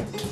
Mm-hmm.